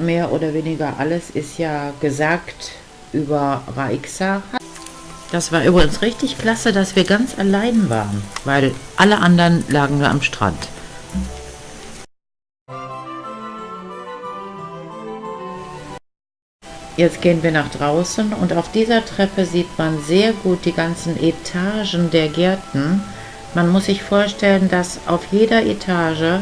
mehr oder weniger alles ist ja gesagt über Raixa. Das war übrigens richtig klasse, dass wir ganz allein waren, weil alle anderen lagen nur am Strand. Jetzt gehen wir nach draußen und auf dieser Treppe sieht man sehr gut die ganzen Etagen der Gärten. Man muss sich vorstellen, dass auf jeder Etage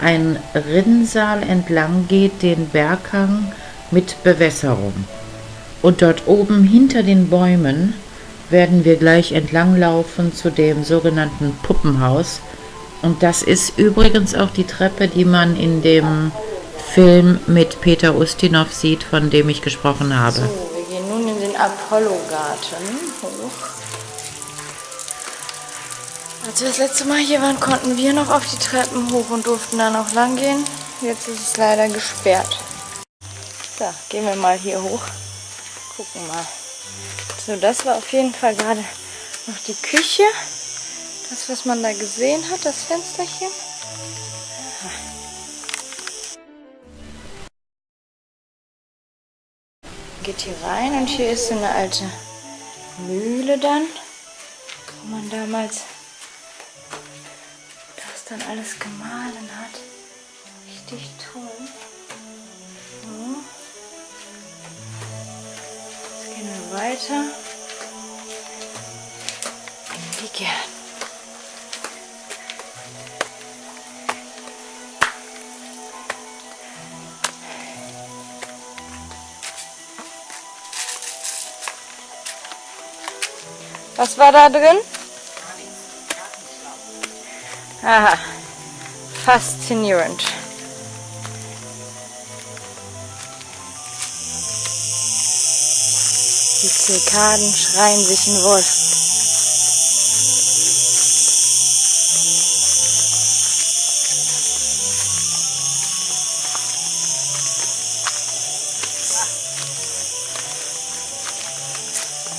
ein Rinnsal entlang geht, den Berghang mit Bewässerung. Und dort oben hinter den Bäumen werden wir gleich entlanglaufen zu dem sogenannten Puppenhaus. Und das ist übrigens auch die Treppe, die man in dem Film mit Peter Ustinov sieht, von dem ich gesprochen habe. So, wir gehen nun in den Apollo-Garten hoch. Als wir das letzte Mal hier waren, konnten wir noch auf die Treppen hoch und durften dann auch lang gehen. Jetzt ist es leider gesperrt. So, gehen wir mal hier hoch. Gucken mal. So, das war auf jeden Fall gerade noch die Küche. Das, was man da gesehen hat, das Fensterchen. Geht hier rein und hier ist so eine alte Mühle dann, wo man damals dann alles gemahlen hat. Richtig toll. So. Jetzt gehen wir weiter die Gärten. Was war da drin? Aha, faszinierend. Die Zikaden schreien sich in Wolf.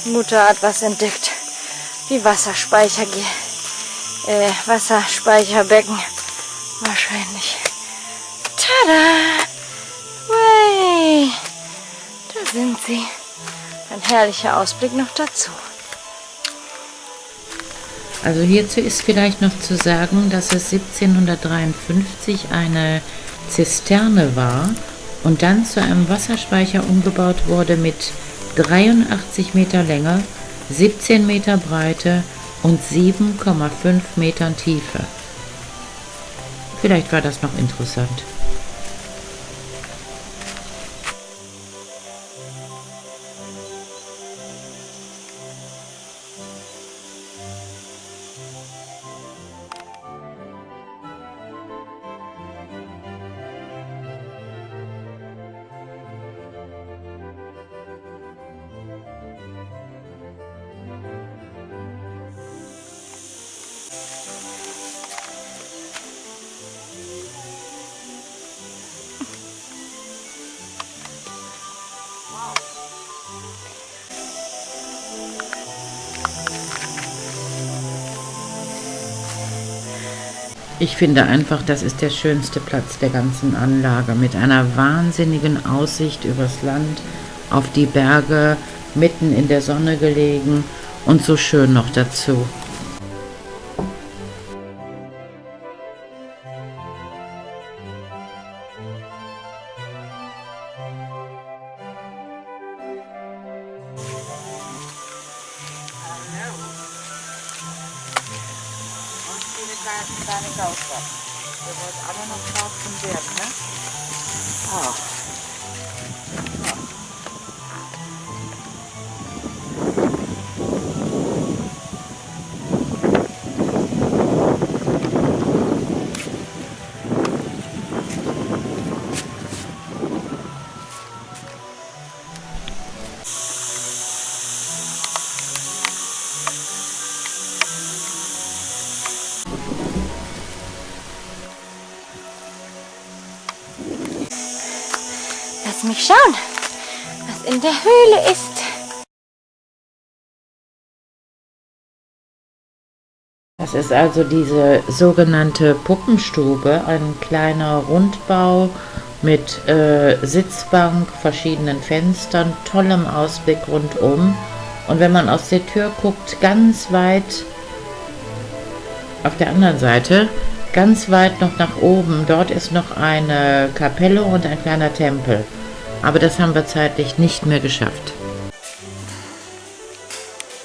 Mutter hat was entdeckt die Wasserspeicher, äh, Wasserspeicherbecken wahrscheinlich. Tada! Way! Da sind sie. Ein herrlicher Ausblick noch dazu. Also hierzu ist vielleicht noch zu sagen, dass es 1753 eine Zisterne war und dann zu einem Wasserspeicher umgebaut wurde mit 83 Meter Länge 17 Meter Breite und 7,5 Metern Tiefe. Vielleicht war das noch interessant. Ich finde einfach, das ist der schönste Platz der ganzen Anlage mit einer wahnsinnigen Aussicht übers Land, auf die Berge, mitten in der Sonne gelegen und so schön noch dazu. Kleine Gaustadt. Wir wollten alle noch drauf zum Wert, ne? Ah. Mich schauen, was in der Höhle ist. Das ist also diese sogenannte Puppenstube, ein kleiner Rundbau mit äh, Sitzbank, verschiedenen Fenstern, tollem Ausblick rundum. Und wenn man aus der Tür guckt, ganz weit auf der anderen Seite, ganz weit noch nach oben, dort ist noch eine Kapelle und ein kleiner Tempel. Aber das haben wir zeitlich nicht mehr geschafft.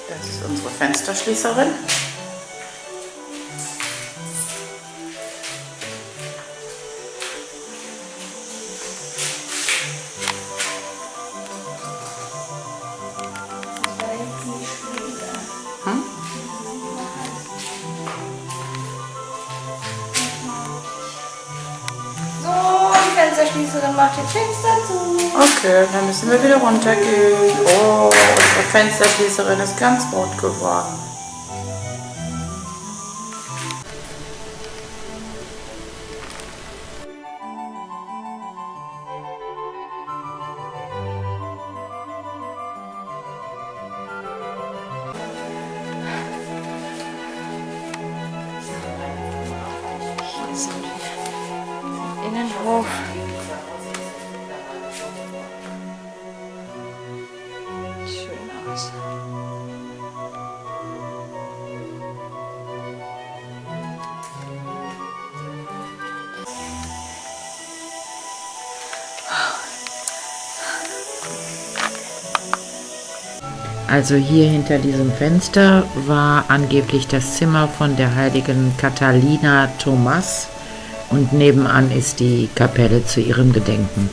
Das ist unsere Fensterschließerin. Macht die Fenster zu. Okay, dann müssen wir wieder runtergehen. Oh, unsere Fensterschließerin ist ganz rot geworden. Also hier hinter diesem Fenster war angeblich das Zimmer von der heiligen Catalina Thomas und nebenan ist die Kapelle zu ihrem Gedenken.